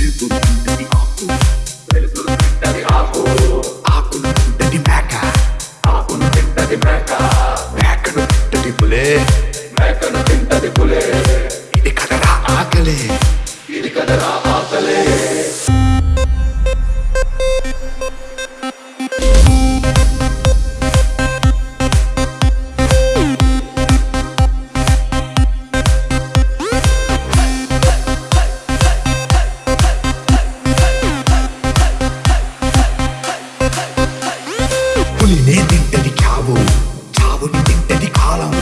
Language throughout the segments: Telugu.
people. need to be పులినే తింటది చావు చావుని తింటది కాలం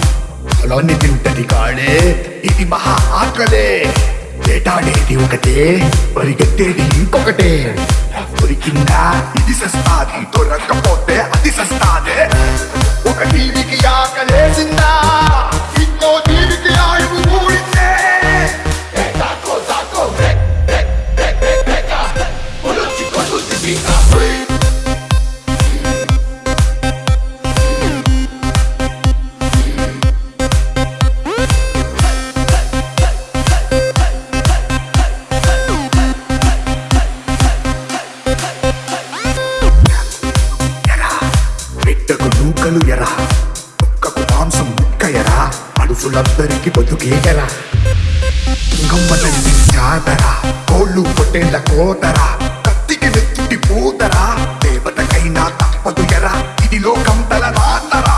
కాలాన్ని తింటది కాడే ఇది మహా ఆకలే వేటాడేది ఒకటే పరిగెత్తేది ఇంకొకటే దొరికిందా ఇది సస్తాది దొరకపోతే అది సస్తాదే ఒక టీవీకి ఆకలేసిందా ఇంకో జీవికి ఆయువు కూడిందే తాకో మనుషులందరికీ బతుకే ఎరా జాతరా కోళ్ళు పొట్టేళ్ళ కోతరా కత్తికి నెత్తుటి పోతరా దేవతకైనా తప్పదు ఎరా ఇది లోకం తల నాన్నరా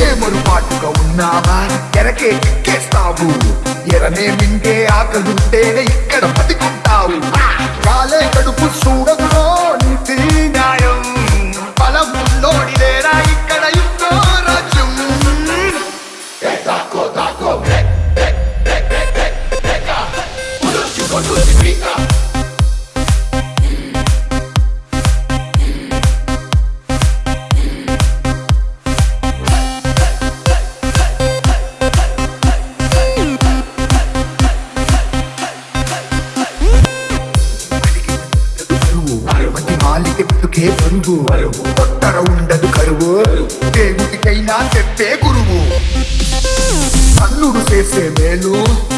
ఏమరుపాటుగా ఉన్నావా? ఎరకే ఎక్కేస్తావు. ఎరనే మింగే ఆకలుంటేనే ఇక్కడ బతికుంటావు. కాలే కడుపు చూడదు మంది మాలికి బతుకే పరువు కొత్తర ఉండదు కరువు. దేవుడికైనా చెప్పే గురువు. అన్నుడు చేసే మేలు.